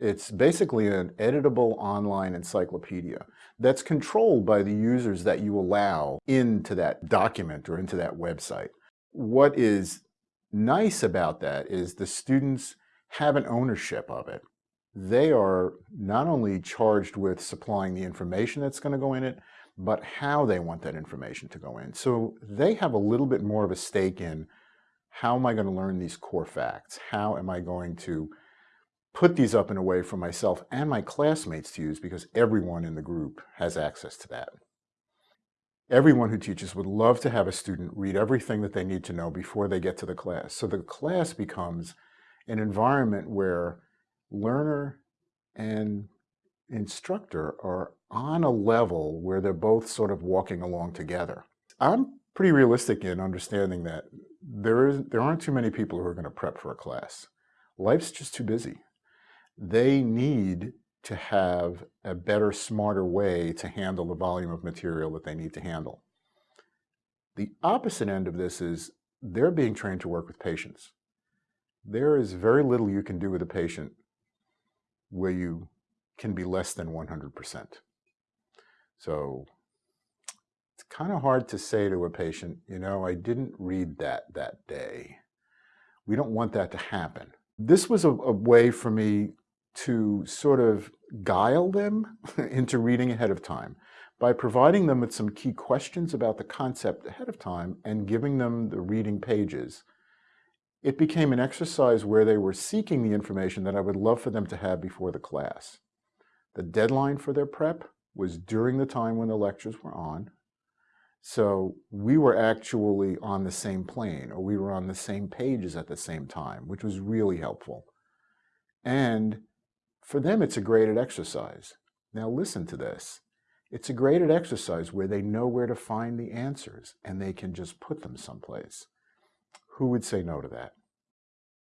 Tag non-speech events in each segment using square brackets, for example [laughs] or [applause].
It's basically an editable online encyclopedia that's controlled by the users that you allow into that document or into that website. What is nice about that is the students have an ownership of it. They are not only charged with supplying the information that's going to go in it, but how they want that information to go in. So they have a little bit more of a stake in how am I going to learn these core facts? How am I going to put these up in a way for myself and my classmates to use because everyone in the group has access to that. Everyone who teaches would love to have a student read everything that they need to know before they get to the class. So the class becomes an environment where learner and instructor are on a level where they're both sort of walking along together. I'm pretty realistic in understanding that there, is, there aren't too many people who are going to prep for a class. Life's just too busy they need to have a better, smarter way to handle the volume of material that they need to handle. The opposite end of this is they're being trained to work with patients. There is very little you can do with a patient where you can be less than 100%. So it's kind of hard to say to a patient, you know, I didn't read that that day. We don't want that to happen. This was a, a way for me to sort of guile them [laughs] into reading ahead of time by providing them with some key questions about the concept ahead of time and giving them the reading pages. It became an exercise where they were seeking the information that I would love for them to have before the class. The deadline for their prep was during the time when the lectures were on. So we were actually on the same plane or we were on the same pages at the same time, which was really helpful. And for them, it's a graded exercise. Now listen to this. It's a graded exercise where they know where to find the answers and they can just put them someplace. Who would say no to that?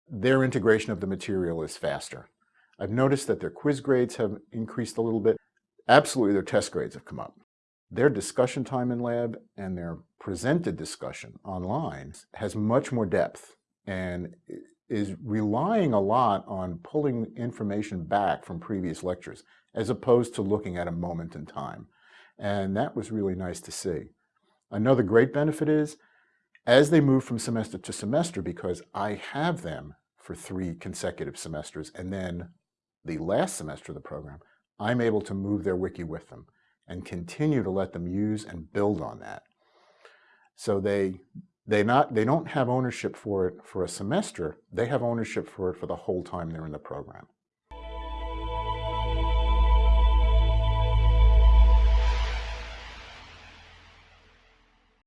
Their integration of the material is faster. I've noticed that their quiz grades have increased a little bit. Absolutely, their test grades have come up. Their discussion time in lab and their presented discussion online has much more depth and is relying a lot on pulling information back from previous lectures as opposed to looking at a moment in time. And that was really nice to see. Another great benefit is as they move from semester to semester, because I have them for three consecutive semesters and then the last semester of the program, I'm able to move their wiki with them and continue to let them use and build on that. So they they not they don't have ownership for it for a semester. They have ownership for it for the whole time they're in the program